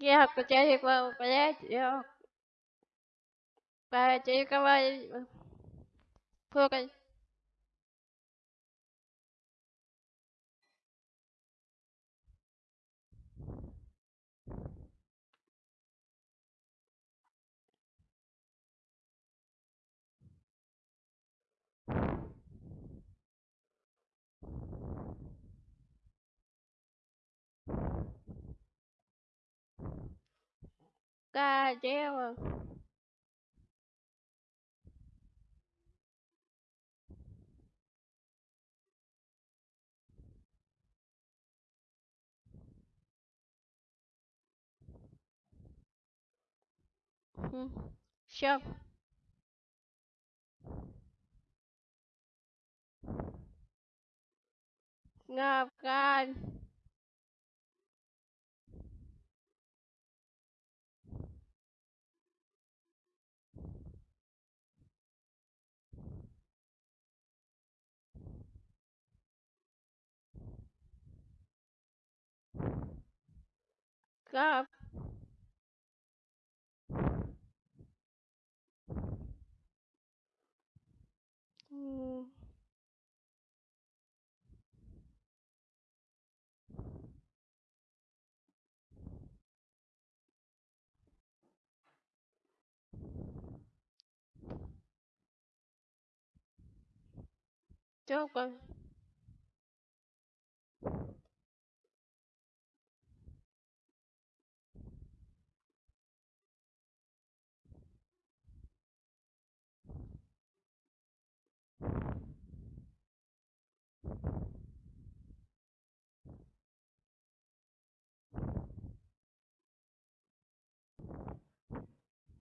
Kêu chị đi qua bé chị không? Ba chị có bao nhiêu? Thôi God damn. Hmm. Sure. Ngọc God. up. Joker. Mm.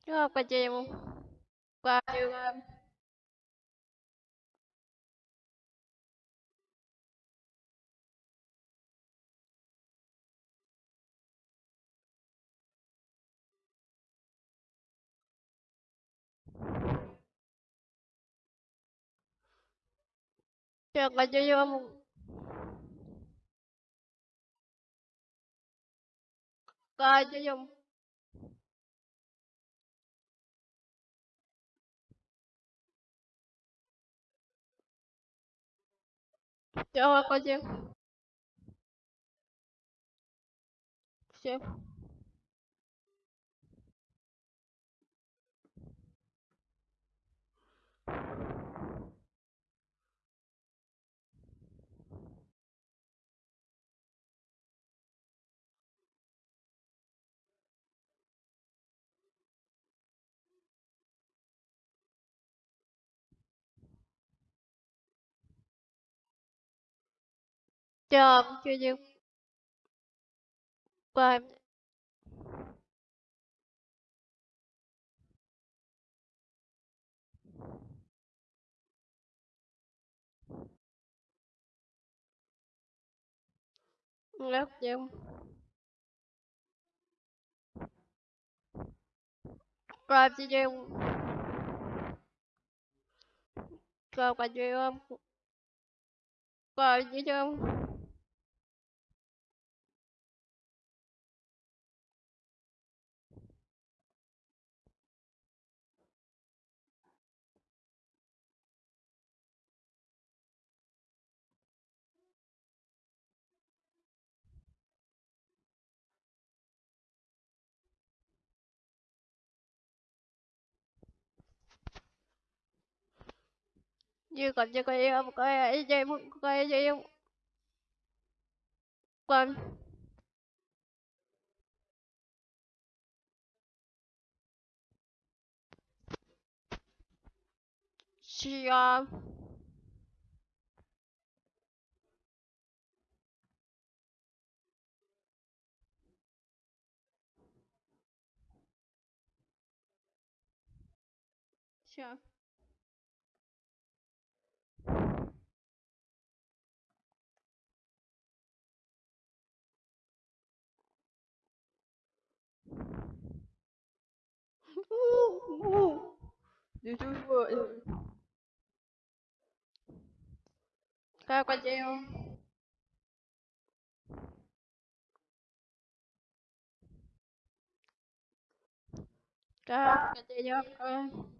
Yok bacayım. Bacayım. Yok bacayım. Bacayım. Всё, выходи. Все. Chiều. chưa chiều qua em lớp chiều. Qua chiều. Qua qua chiều không Qua chiều em. Như còn chưa có em. Coi ai chơi em. Coi ai chơi em. Qua. Chiều. Chiều. Đi ngu Điều chú các bạn quay treo Sao quay chơi không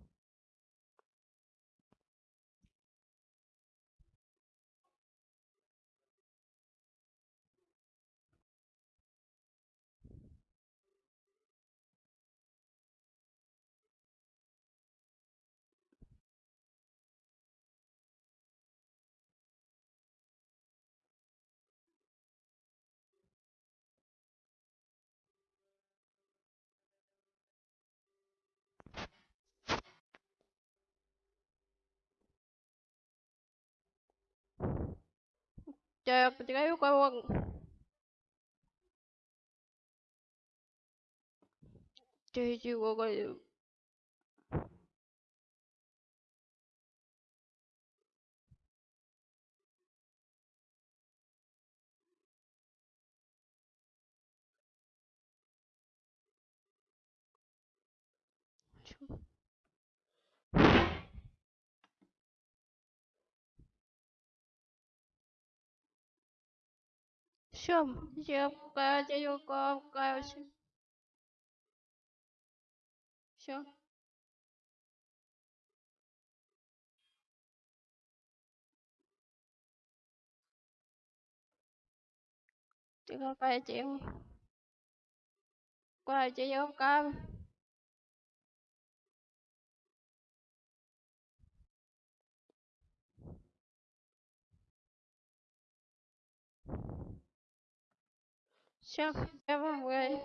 Cek ketika yuk kawang. Cek juga kayak. Siom, siom coi chơi vô con coi siom. Siom. Chị coi chơi vô coi. Sure, have a way.